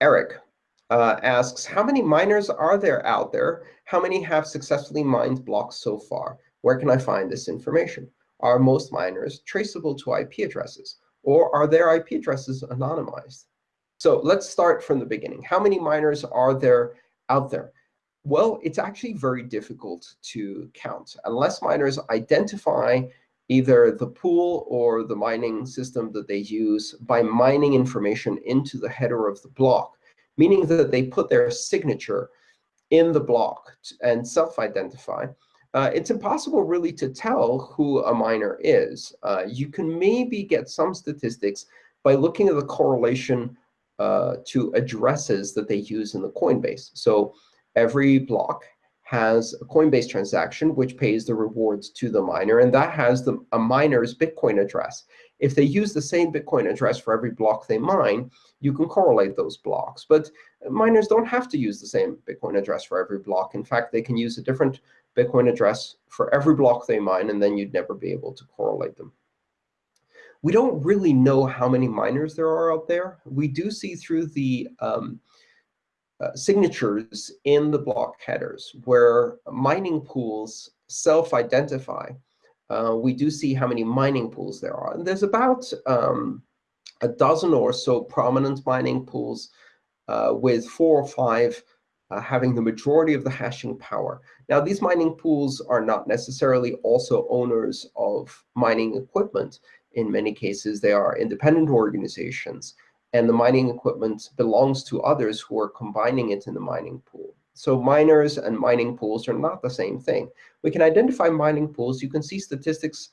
Eric uh, asks, how many miners are there out there? How many have successfully mined blocks so far? Where can I find this information? Are most miners traceable to IP addresses? Or are their IP addresses anonymized? So let's start from the beginning. How many miners are there out there? Well, it's actually very difficult to count. Unless miners identify either the pool or the mining system that they use by mining information into the header of the block, meaning that they put their signature in the block and self-identify, uh, it's impossible really to tell who a miner is. Uh, you can maybe get some statistics by looking at the correlation uh, to addresses that they use in the Coinbase. So every block has a Coinbase transaction, which pays the rewards to the miner, and that has the, a miner's Bitcoin address. If they use the same Bitcoin address for every block they mine, you can correlate those blocks. But miners don't have to use the same Bitcoin address for every block. In fact, they can use a different Bitcoin address for every block they mine, and then you'd never be able to correlate them. We don't really know how many miners there are out there. We do see through the um, uh, signatures in the block headers where mining pools self-identify. Uh, we do see how many mining pools there are. And there's about um, a dozen or so prominent mining pools uh, with four or five uh, having the majority of the hashing power. Now, these mining pools are not necessarily also owners of mining equipment. In many cases, they are independent organizations and the mining equipment belongs to others who are combining it in the mining pool. So miners and mining pools are not the same thing. We can identify mining pools. You can see statistics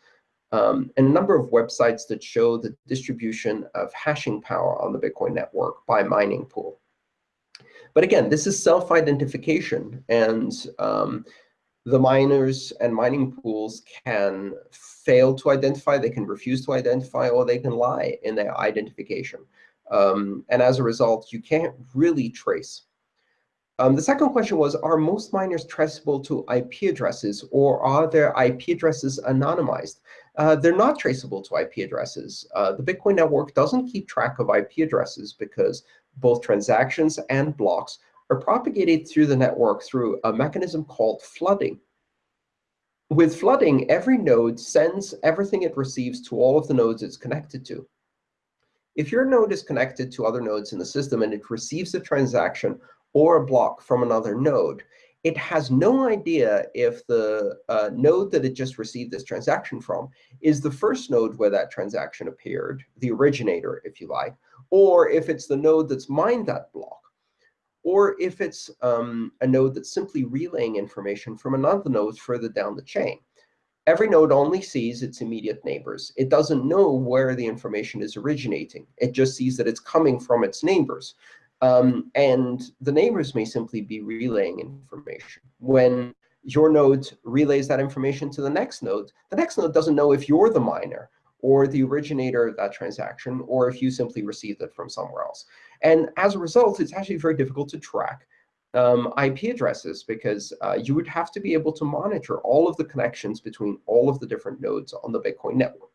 um, and a number of websites that show the distribution of hashing power on the Bitcoin network by mining pool. But again, this is self-identification. And um, the miners and mining pools can fail to identify, they can refuse to identify, or they can lie in their identification. Um, and as a result, you can't really trace. Um, the second question was, are most miners traceable to IP addresses, or are their IP addresses anonymized? Uh, they're not traceable to IP addresses. Uh, the Bitcoin network doesn't keep track of IP addresses because both transactions and blocks are propagated through the network through a mechanism called flooding. With flooding, every node sends everything it receives to all of the nodes it's connected to. If your node is connected to other nodes in the system and it receives a transaction or a block from another node, it has no idea if the uh, node that it just received this transaction from is the first node where that transaction appeared, the originator, if you like, or if it's the node that's mined that block, or if it's um, a node that's simply relaying information from another node further down the chain. Every node only sees its immediate neighbors. It doesn't know where the information is originating. It just sees that it's coming from its neighbors. Um, and the neighbors may simply be relaying information. When your node relays that information to the next node, the next node doesn't know if you're the miner or the originator of that transaction, or if you simply received it from somewhere else. And as a result, it's actually very difficult to track um, IP addresses because uh, you would have to be able to monitor all of the connections between all of the different nodes on the Bitcoin network.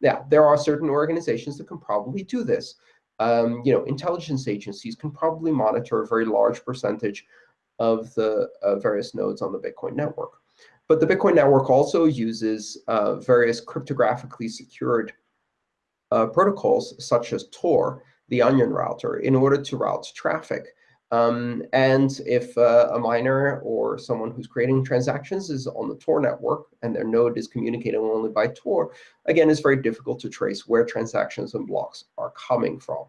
Now, there are certain organizations that can probably do this. Um, you know, intelligence agencies can probably monitor a very large percentage of the uh, various nodes on the Bitcoin network. But the Bitcoin network also uses uh, various cryptographically secured uh, protocols, such as Tor, the onion router, in order to route traffic um, and if uh, a miner or someone who's creating transactions is on the Tor network and their node is communicating only by Tor, again, it's very difficult to trace where transactions and blocks are coming from.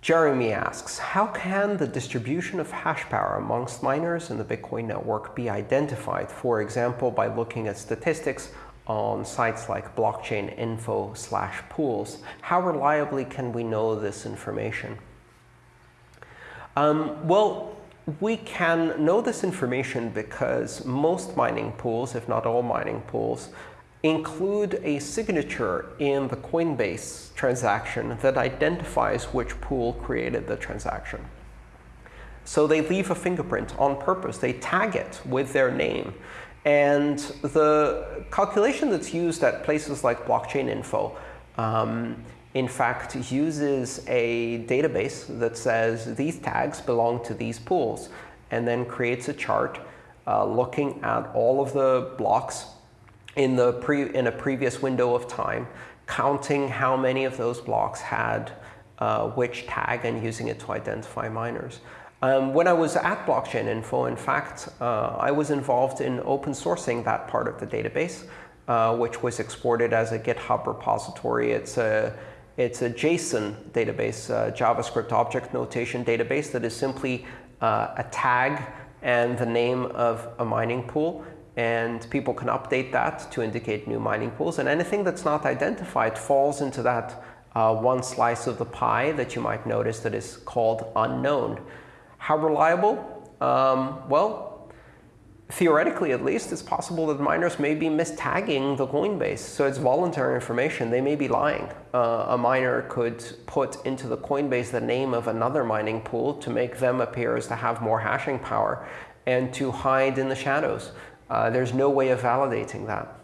Jeremy asks, how can the distribution of hash power amongst miners in the Bitcoin network be identified, for example, by looking at statistics on sites like blockchain info slash pools? How reliably can we know this information? Um, well, we can know this information because most mining pools, if not all mining pools, include a signature in the Coinbase transaction that identifies which pool created the transaction. So they leave a fingerprint on purpose. They tag it with their name. And the calculation that's used at places like Blockchain Info um, in fact, uses a database that says these tags belong to these pools, and then creates a chart uh, looking at all of the blocks in, the pre in a previous window of time, counting how many of those blocks had uh, which tag and using it to identify miners. Um, when I was at Blockchain Info, in fact, uh, I was involved in open sourcing that part of the database, uh, which was exported as a GitHub repository. It's a it's a JSON database, uh, JavaScript object notation database that is simply uh, a tag and the name of a mining pool. And people can update that to indicate new mining pools. And anything that's not identified falls into that uh, one slice of the pie that you might notice that is called unknown. How reliable? Um, well, theoretically at least, it's possible that miners may be mistagging the Coinbase. So it's voluntary information. They may be lying. Uh, a miner could put into the Coinbase the name of another mining pool to make them appear as to have more hashing power and to hide in the shadows. Uh, there's no way of validating that.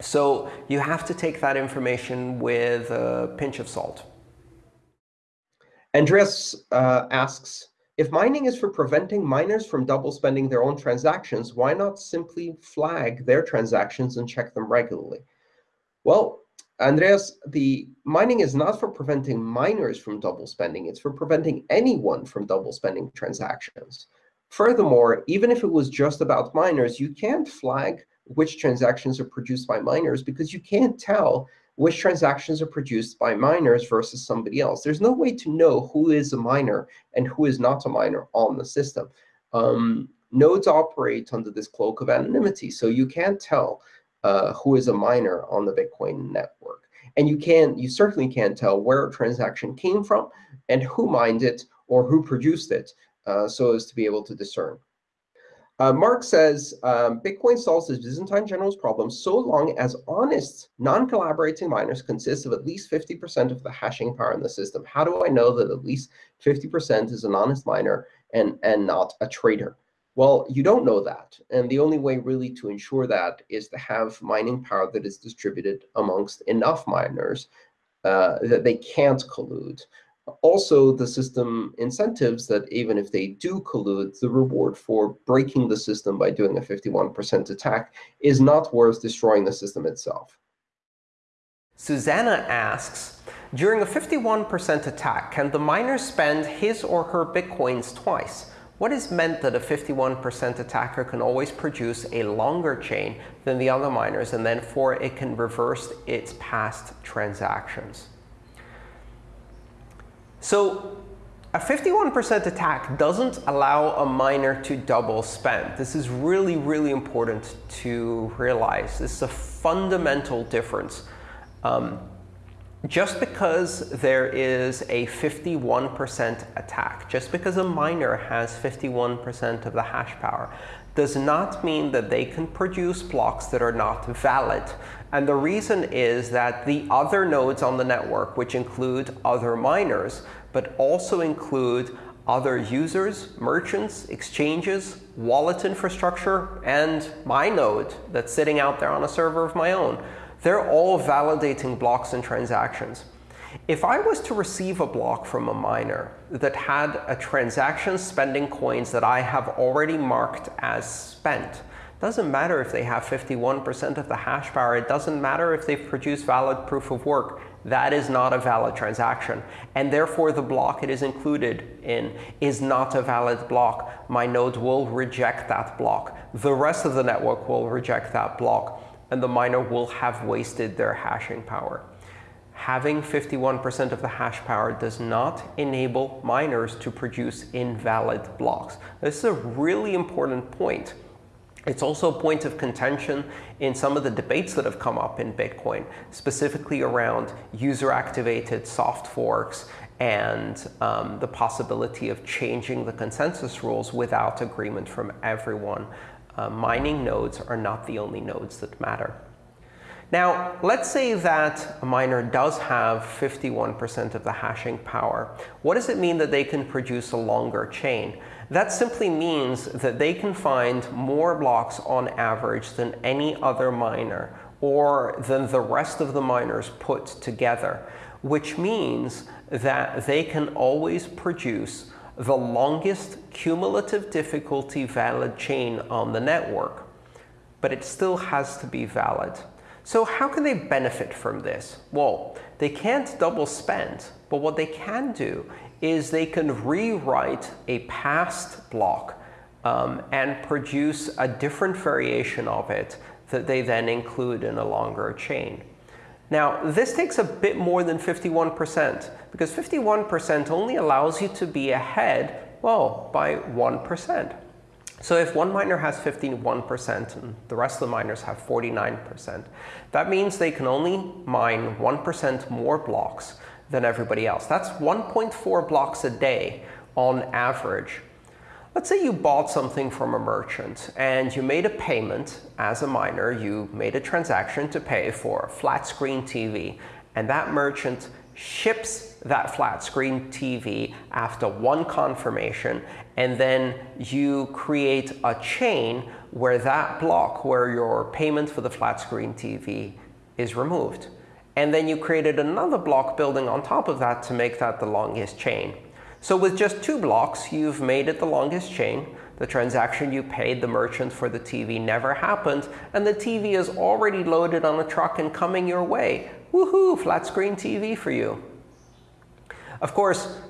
So you have to take that information with a pinch of salt. Andreas uh, asks, if mining is for preventing miners from double spending their own transactions, why not simply flag their transactions and check them regularly? Well, Andreas, the mining is not for preventing miners from double spending. It's for preventing anyone from double spending transactions. Furthermore, even if it was just about miners, you can't flag which transactions are produced by miners because you can't tell which transactions are produced by miners versus somebody else. There's no way to know who is a miner and who is not a miner on the system. Um, nodes operate under this cloak of anonymity, so you can't tell uh, who is a miner on the Bitcoin network. And you can, you certainly can't tell where a transaction came from and who mined it or who produced it, uh, so as to be able to discern. Uh, Mark says, um, Bitcoin solves this Byzantine general's problem so long as honest, non-collaborating miners consist of at least 50% of the hashing power in the system. How do I know that at least 50% is an honest miner and, and not a trader? Well, you don't know that. And the only way really to ensure that is to have mining power that is distributed amongst enough miners uh, that they can't collude. Also, the system incentives that even if they do collude, the reward for breaking the system by doing a 51% attack is not worth destroying the system itself. Susanna asks, during a 51% attack, can the miner spend his or her bitcoins twice? What is meant that a 51% attacker can always produce a longer chain than the other miners, and then for it can reverse its past transactions? So a 51% attack doesn't allow a miner to double spend. This is really, really important to realize. This is a fundamental difference. Um, just because there is a 51% attack, just because a miner has 51% of the hash power, does not mean that they can produce blocks that are not valid. And the reason is that the other nodes on the network, which include other miners, but also include other users, merchants, exchanges, wallet infrastructure, and my node that's sitting out there on a server of my own, they're all validating blocks and transactions. If I was to receive a block from a miner that had a transaction spending coins that I have already marked as spent, doesn't matter if they have 51% of the hash power. It doesn't matter if they've produced valid proof of work. That is not a valid transaction. And therefore, the block it is included in is not a valid block. My node will reject that block. The rest of the network will reject that block. And the miner will have wasted their hashing power. Having 51% of the hash power does not enable miners to produce invalid blocks. This is a really important point. It's also a point of contention in some of the debates that have come up in Bitcoin, specifically around user-activated soft forks and um, the possibility of changing the consensus rules without agreement from everyone. Uh, mining nodes are not the only nodes that matter. Now, let's say that a miner does have 51% of the hashing power. What does it mean that they can produce a longer chain? That simply means that they can find more blocks on average than any other miner or than the rest of the miners put together. which means that they can always produce the longest cumulative difficulty valid chain on the network. But it still has to be valid. So how can they benefit from this? Well, they can't double spend, but what they can do is they can rewrite a past block um, and produce a different variation of it that they then include in a longer chain. Now, this takes a bit more than 51%, because 51% only allows you to be ahead, well, by 1%. So if one miner has 51% and the rest of the miners have 49%, that means they can only mine 1% more blocks than everybody else. That's 1.4 blocks a day on average. Let's say you bought something from a merchant and you made a payment as a miner. You made a transaction to pay for a flat screen TV, and that merchant ships that flat screen TV after one confirmation, and then you create a chain where that block, where your payment for the flat screen TV is removed. And then you created another block building on top of that to make that the longest chain. So with just two blocks, you've made it the longest chain. The transaction you paid the merchant for the TV never happened, and the TV is already loaded on a truck and coming your way. Woohoo, flat screen TV for you. Of course,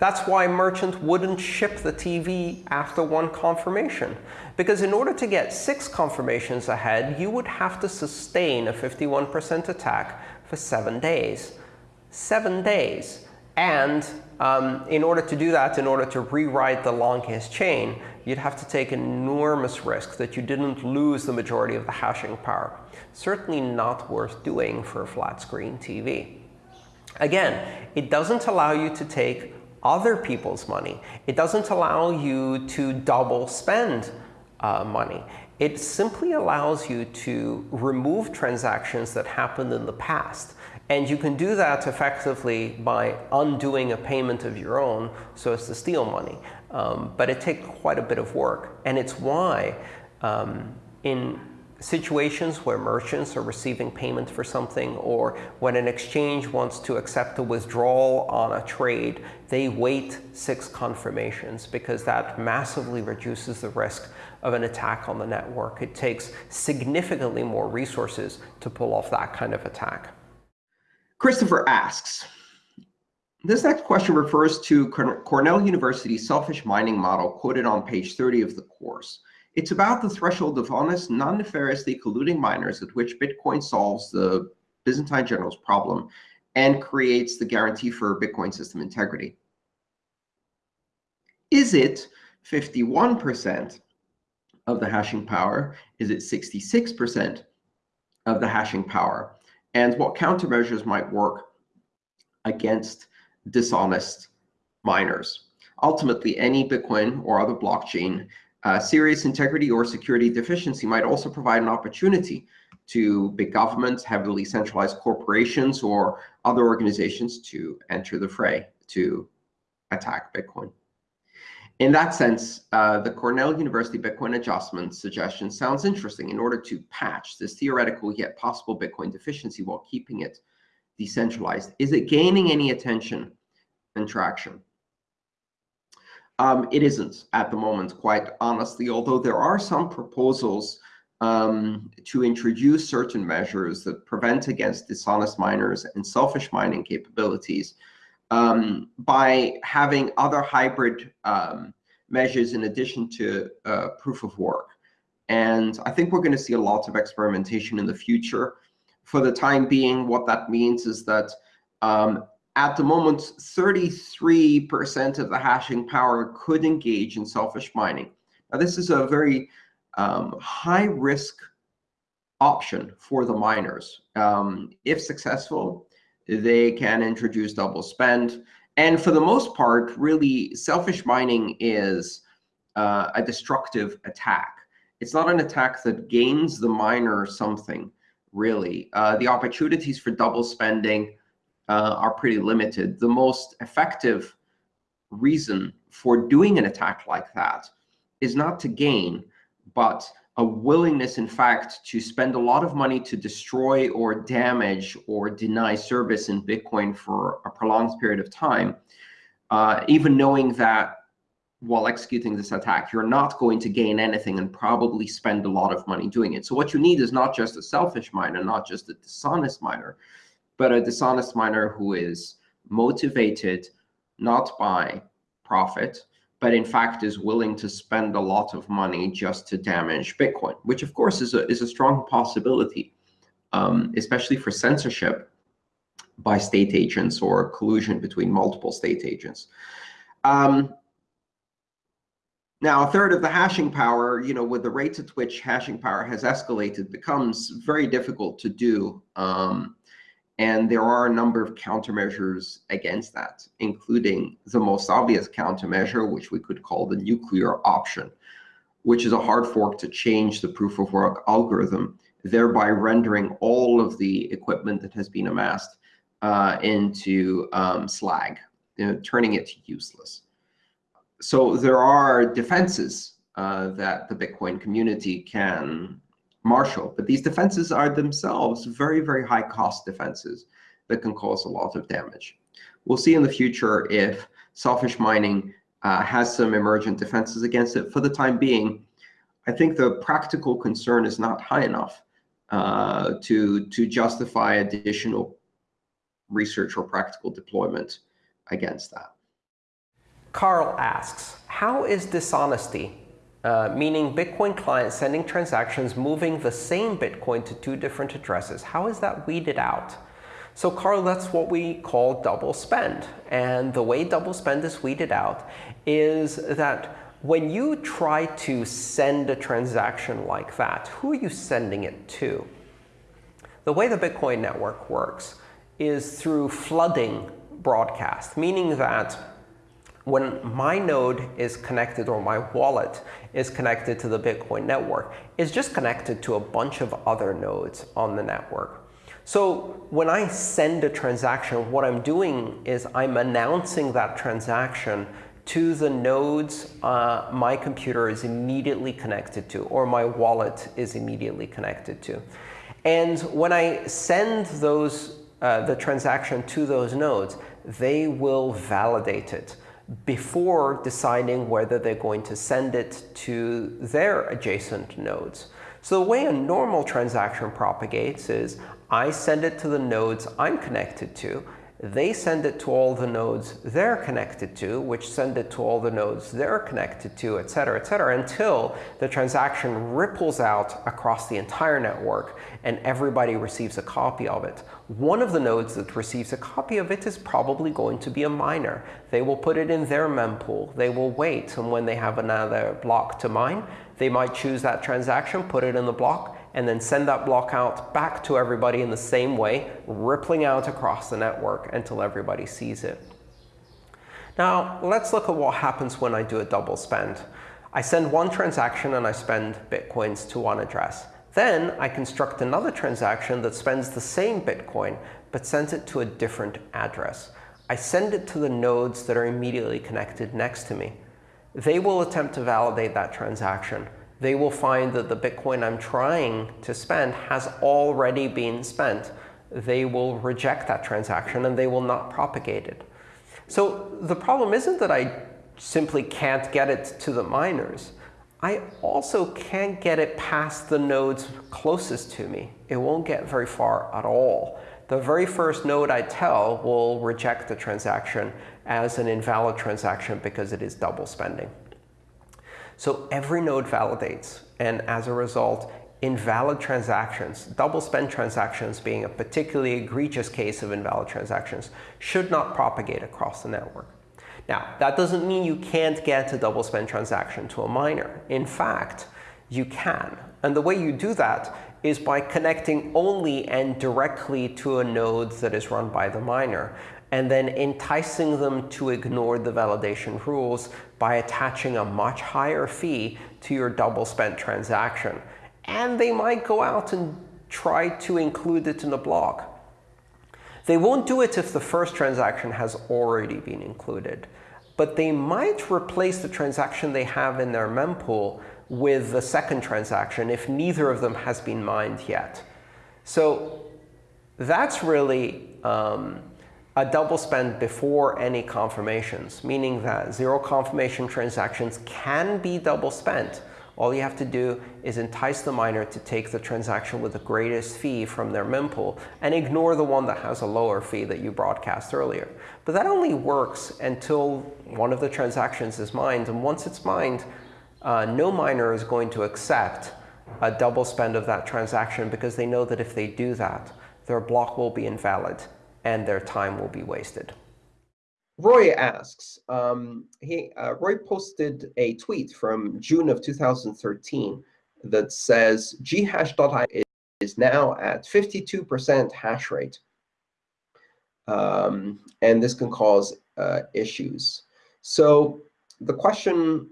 that's why merchant wouldn't ship the TV after one confirmation. Because in order to get six confirmations ahead, you would have to sustain a 51% attack for seven days. Seven days. And um, in order to do that, in order to rewrite the longest chain, you'd have to take enormous risk that you didn't lose the majority of the hashing power. Certainly not worth doing for a flat screen TV. Again, it doesn't allow you to take other people's money. It doesn't allow you to double spend uh, money. It simply allows you to remove transactions that happened in the past. And you can do that effectively by undoing a payment of your own so as to steal money. Um, but it takes quite a bit of work. And it's why um, in situations where merchants are receiving payment for something or when an exchange wants to accept a withdrawal on a trade, they wait six confirmations because that massively reduces the risk of an attack on the network. It takes significantly more resources to pull off that kind of attack. Christopher asks, this next question refers to Cornell University's selfish mining model quoted on page 30 of the course. It's about the threshold of honest, non-nefariously colluding miners at which Bitcoin solves the Byzantine general's problem and creates the guarantee for Bitcoin system integrity. Is it 51% of the hashing power? Is it 66% of the hashing power? and what countermeasures might work against dishonest miners. Ultimately, any Bitcoin or other blockchain uh, serious integrity or security deficiency might also provide an opportunity to big governments, heavily centralized corporations, or other organizations to enter the fray to attack Bitcoin. In that sense, uh, the Cornell University Bitcoin adjustment suggestion sounds interesting in order to patch this theoretical yet possible Bitcoin deficiency while keeping it decentralized. Is it gaining any attention and traction? Um, it isn't at the moment, quite honestly, although there are some proposals um, to introduce certain measures that prevent against dishonest miners and selfish mining capabilities um, by having other hybrid um, measures in addition to uh, proof of work. And I think we're going to see a lot of experimentation in the future. For the time being, what that means is that um, at the moment, 33% of the hashing power could engage in selfish mining. Now, this is a very um, high risk option for the miners. Um, if successful, they can introduce double spend. And for the most part, really, selfish mining is uh, a destructive attack. It's not an attack that gains the miner something, really. Uh, the opportunities for double spending uh, are pretty limited. The most effective reason for doing an attack like that is not to gain, but a willingness, in fact, to spend a lot of money to destroy or damage or deny service in Bitcoin for a prolonged period of time, uh, even knowing that while executing this attack, you're not going to gain anything and probably spend a lot of money doing it. So what you need is not just a selfish miner, not just a dishonest miner, but a dishonest miner who is motivated not by profit, but in fact is willing to spend a lot of money just to damage Bitcoin, which of course is a, is a strong possibility, um, especially for censorship by state agents or collusion between multiple state agents. Um, now, a third of the hashing power, you know, with the rates at which hashing power has escalated, becomes very difficult to do. Um, and there are a number of countermeasures against that, including the most obvious countermeasure, which we could call the nuclear option, which is a hard fork to change the proof of work algorithm, thereby rendering all of the equipment that has been amassed uh, into um, slag, you know, turning it to useless. So there are defenses uh, that the Bitcoin community can marshal, but these defenses are themselves very, very high cost defenses that can cause a lot of damage. We'll see in the future if selfish mining uh, has some emergent defenses against it. For the time being, I think the practical concern is not high enough uh, to, to justify additional research or practical deployment against that. Carl asks, how is dishonesty, uh, meaning Bitcoin clients sending transactions moving the same Bitcoin to two different addresses, how is that weeded out? So Carl, that's what we call double spend. And the way double spend is weeded out is that when you try to send a transaction like that, who are you sending it to? The way the Bitcoin network works is through flooding broadcast, meaning that when my node is connected or my wallet is connected to the Bitcoin network, it's just connected to a bunch of other nodes on the network. So when I send a transaction, what I'm doing is I'm announcing that transaction to the nodes uh, my computer is immediately connected to, or my wallet is immediately connected to. And when I send those, uh, the transaction to those nodes, they will validate it before deciding whether they're going to send it to their adjacent nodes. So the way a normal transaction propagates is I send it to the nodes I'm connected to, they send it to all the nodes they're connected to, which send it to all the nodes they're connected to, et cetera, et cetera, until the transaction ripples out across the entire network and everybody receives a copy of it. One of the nodes that receives a copy of it is probably going to be a miner. They will put it in their mempool. They will wait, and when they have another block to mine, they might choose that transaction, put it in the block, and then send that block out back to everybody in the same way, rippling out across the network until everybody sees it. Now, let's look at what happens when I do a double spend. I send one transaction and I spend Bitcoins to one address. Then I construct another transaction that spends the same Bitcoin, but sends it to a different address. I send it to the nodes that are immediately connected next to me. They will attempt to validate that transaction they will find that the Bitcoin I'm trying to spend has already been spent. They will reject that transaction and they will not propagate it. So the problem isn't that I simply can't get it to the miners. I also can't get it past the nodes closest to me. It won't get very far at all. The very first node I tell will reject the transaction as an invalid transaction because it is double spending. So every node validates, and as a result, invalid transactions, double spend transactions being a particularly egregious case of invalid transactions, should not propagate across the network. Now, that doesn't mean you can't get a double spend transaction to a miner. In fact, you can. And the way you do that is by connecting only and directly to a node that is run by the miner and then enticing them to ignore the validation rules by attaching a much higher fee to your double spent transaction. And they might go out and try to include it in the block. They won't do it if the first transaction has already been included. but they might replace the transaction they have in their mempool with the second transaction if neither of them has been mined yet. So that's really um, a double spend before any confirmations, meaning that zero confirmation transactions can be double spent. All you have to do is entice the miner to take the transaction with the greatest fee from their mempool and ignore the one that has a lower fee that you broadcast earlier. But that only works until one of the transactions is mined. And once it's mined, uh, no miner is going to accept a double spend of that transaction because they know that if they do that, their block will be invalid and their time will be wasted. Roy asks, um, he, uh, Roy posted a tweet from June of 2013 that says ghash.io is now at 52% hash rate. Um, and this can cause uh, issues. So the question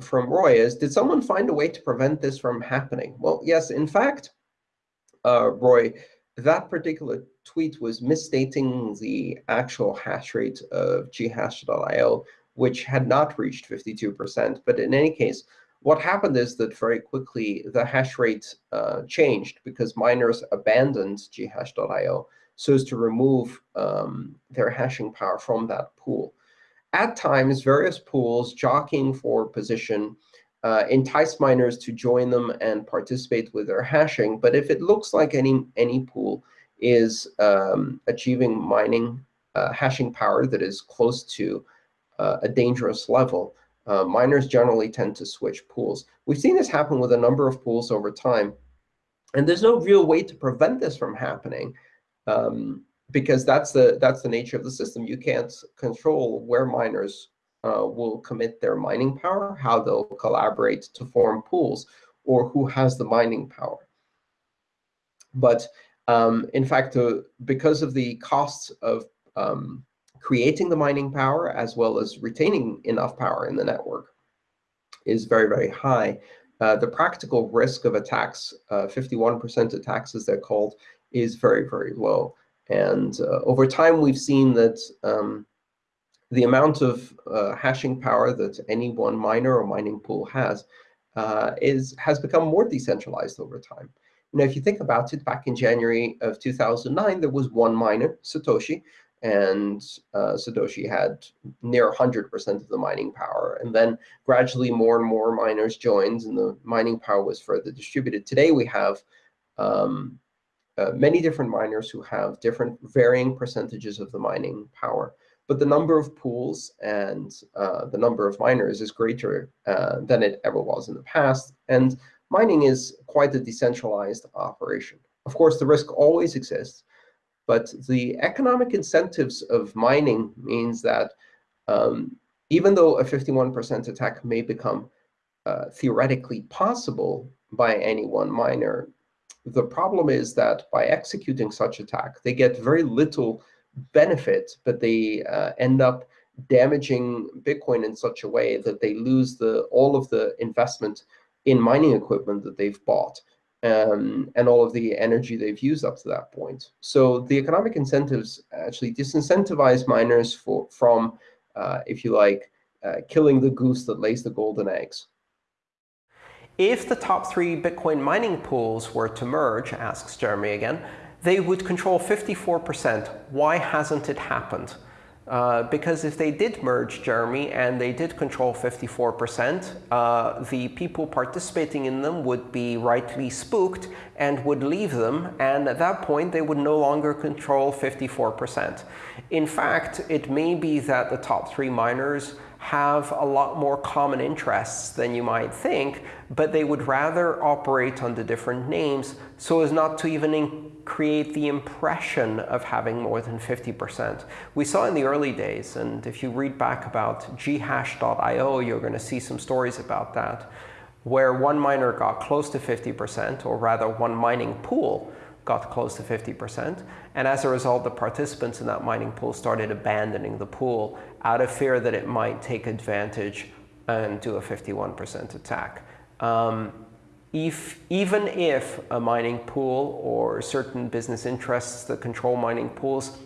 from Roy is, did someone find a way to prevent this from happening? Well, yes, in fact, uh, Roy, that particular tweet was misstating the actual hash rate of ghash.io, which had not reached 52%. But in any case, what happened is that very quickly the hash rate uh, changed because miners abandoned ghash.io so as to remove um, their hashing power from that pool. At times, various pools jockeying for position uh, entice miners to join them and participate with their hashing. But if it looks like any, any pool is um, achieving mining uh, hashing power that is close to uh, a dangerous level, uh, miners generally tend to switch pools. We've seen this happen with a number of pools over time. And there's no real way to prevent this from happening. Um, because that's the that's the nature of the system. You can't control where miners uh, will commit their mining power, how they'll collaborate to form pools, or who has the mining power. But um, in fact, uh, because of the costs of um, creating the mining power as well as retaining enough power in the network is very, very high. Uh, the practical risk of attacks, 51% uh, attacks as they're called, is very, very low. And uh, over time, we've seen that um, the amount of uh, hashing power that any one miner or mining pool has uh, is has become more decentralized over time. Know, if you think about it, back in January of 2009, there was one miner, Satoshi, and uh, Satoshi had near 100% of the mining power. And then gradually more and more miners joined, and the mining power was further distributed. Today, we have um, uh, many different miners who have different varying percentages of the mining power. But the number of pools and uh, the number of miners is greater uh, than it ever was in the past. And mining is quite a decentralized operation. Of course, the risk always exists. But the economic incentives of mining means that um, even though a 51% attack may become uh, theoretically possible by any one miner, the problem is that by executing such attack, they get very little benefit, but they uh, end up damaging Bitcoin in such a way that they lose the all of the investment in mining equipment that they've bought um, and all of the energy they've used up to that point. So the economic incentives actually disincentivize miners for, from, uh, if you like, uh, killing the goose that lays the golden eggs. If the top three Bitcoin mining pools were to merge, asks Jeremy again, they would control 54%. Why hasn't it happened? Uh, because if they did merge Jeremy and they did control 54%, uh, the people participating in them would be rightly spooked and would leave them. And at that point, they would no longer control 54%. In fact, it may be that the top three miners have a lot more common interests than you might think, but they would rather operate under different names so as not to even create the impression of having more than 50%. We saw in the early days, and if you read back about ghash.io, you're going to see some stories about that, where one miner got close to 50%, or rather one mining pool got close to 50%. And as a result, the participants in that mining pool started abandoning the pool out of fear that it might take advantage and do a 51% attack. Um, if, even if a mining pool or certain business interests that control mining pools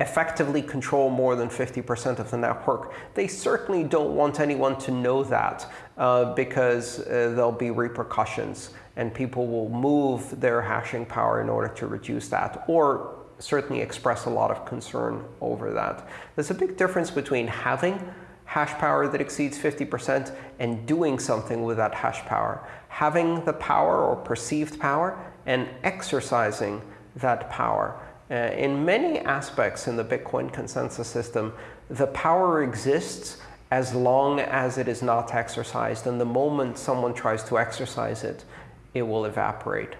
effectively control more than 50% of the network. They certainly don't want anyone to know that uh, because uh, there'll be repercussions and people will move their hashing power in order to reduce that or certainly express a lot of concern over that. There's a big difference between having hash power that exceeds 50% and doing something with that hash power. Having the power or perceived power and exercising that power. Uh, in many aspects in the Bitcoin consensus system, the power exists as long as it is not exercised. And the moment someone tries to exercise it, it will evaporate.